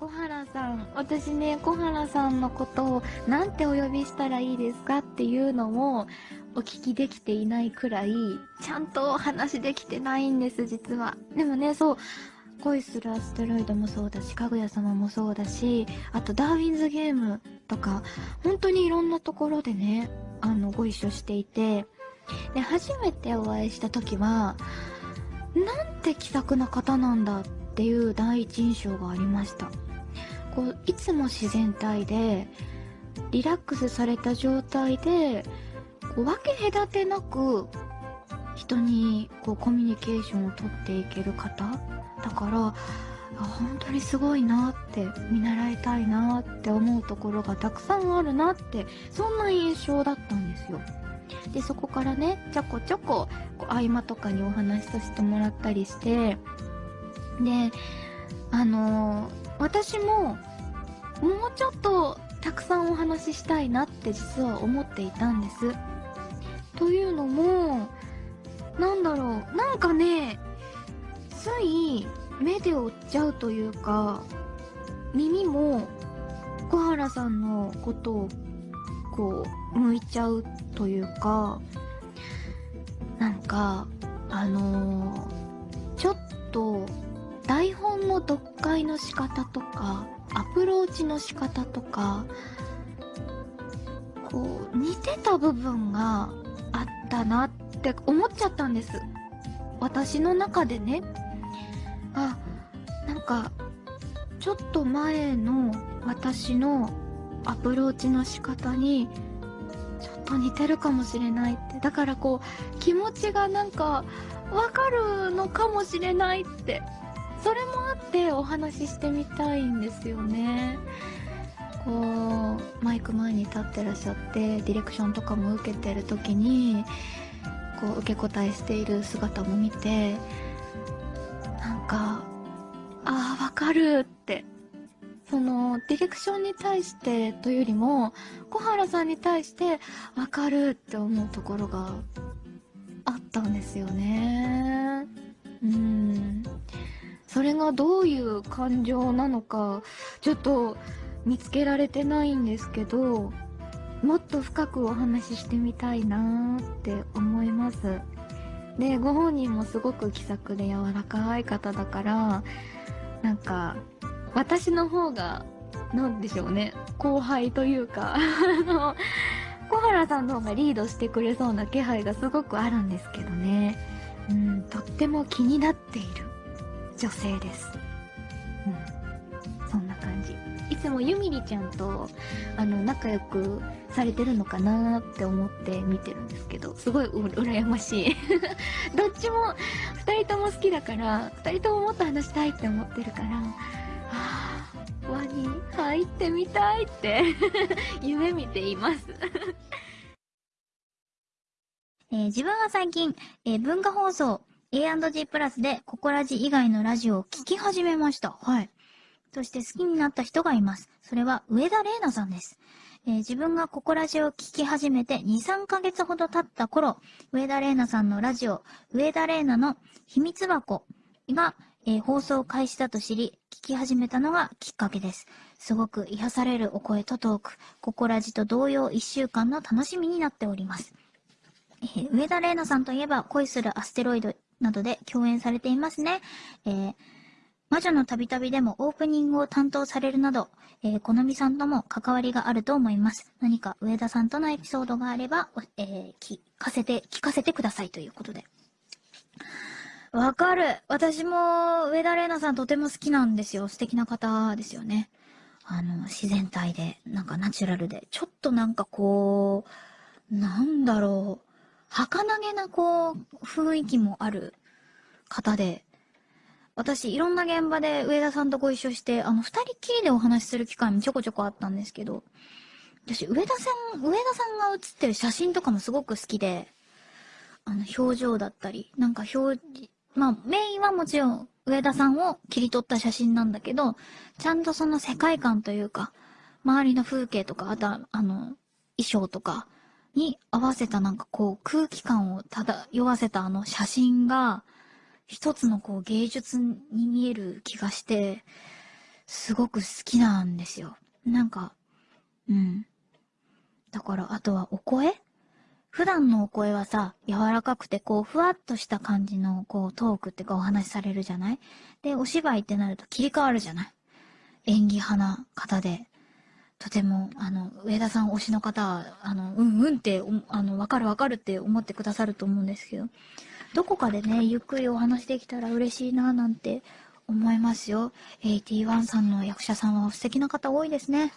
小原さん。私ね、小原さんのことをなんてお呼びしたらいいですかっていうのもお聞きできていないくらい、ちゃんとお話できてないんです、実は。でもね、そう、恋するアステロイドもそうだし、かぐや様もそうだし、あとダーウィンズゲームとか、本当にいろんなところでね、あの、ご一緒していて、で、初めてお会いした時は、なんて気さくな方なんだっていう第一印象がありました。こう、いつも自然体で、リラックスされた状態で、こう分け隔てなく、人にこうコミュニケーションをとっていける方だから本当にすごいなって見習いたいなって思うところがたくさんあるなってそんな印象だったんですよ。でそこからねちょこちょこ合間とかにお話しさせてもらったりしてであのー、私ももうちょっとたくさんお話ししたいなって実は思っていたんです。というのもなんだろうなんかねつい目で追っちゃうというか、耳も小原さんのことをこう、向いちゃうというか、なんか、あのー、ちょっと台本の読解の仕方とか、アプローチの仕方とか、こう、似てた部分があったなって思っちゃったんです。私の中でね。あなんかちょっと前の私のアプローチの仕方にちょっと似てるかもしれないってだからこう気持ちがなんかわかるのかもしれないってそれもあってお話ししてみたいんですよねこうマイク前に立ってらっしゃってディレクションとかも受けてる時にこう受け答えしている姿も見てなんか、ああ、わかるって。その、ディレクションに対してというよりも、小原さんに対してわかるって思うところがあったんですよね。それがどういう感情なのか、ちょっと見つけられてないんですけど、もっと深くお話ししてみたいなって思います。で、ご本人もすごく気さくで柔らかい方だから、なんか、私の方が、なんでしょうね、後輩というか、あの、小原さんの方がリードしてくれそうな気配がすごくあるんですけどね。うん、とっても気になっている女性です。うん、そんな感じ。いつもゆみりちゃんと、あの、仲良くされてるのかなって思って見てるんですけど、すごい羨ましい。どっちも、二人とも好きだから、二人とももっと話したいって思ってるから、はぁ、輪に入ってみたいって 夢見ていますえー、自分は最近、えー、文化放送 A&G プラスでココラジ以外のラジオを聞き始めました。はい。そして好きになった人がいます。それは上田玲奈さんです。えー、自分がココラジを聞き始めて2、3ヶ月ほど経った頃、上田玲奈さんのラジオ、上田玲奈の秘密箱が、えー、放送開始だと知り、聞き始めたのがきっかけです。すごく癒されるお声とトーク、ココラジと同様1週間の楽しみになっております。えー、上田玲奈さんといえば恋するアステロイドなどで共演されていますね。えー魔女の旅旅でもオープニングを担当されるなど、えー、このみさんとも関わりがあると思います。何か上田さんとのエピソードがあれば、えー、聞かせて、聞かせてくださいということで。わかる。私も上田玲奈さんとても好きなんですよ。素敵な方ですよね。あの、自然体で、なんかナチュラルで、ちょっとなんかこう、なんだろう、儚げなこう、雰囲気もある方で、私、いろんな現場で上田さんとご一緒して、あの、二人きりでお話しする機会もちょこちょこあったんですけど、私、上田さん、上田さんが写ってる写真とかもすごく好きで、あの、表情だったり、なんか表、まあ、メインはもちろん上田さんを切り取った写真なんだけど、ちゃんとその世界観というか、周りの風景とか、あとは、あの、衣装とかに合わせたなんかこう空気感を漂わせたあの写真が、一つのこう芸術に見える気がして、すごく好きなんですよ。なんか、うん。だから、あとはお声？普段のお声はさ、柔らかくて、こう、ふわっとした感じの、こう、トークってかお話しされるじゃない？で、お芝居ってなると切り替わるじゃない？演技派な方で、とても、あの、上田さん推しの方は、あの、うんうんって、あの、わかるわかるって思ってくださると思うんですけど、どこかでね、ゆっくりお話できたら嬉しいななんて思いますよ。AT1 さんの役者さんは素敵な方多いですね。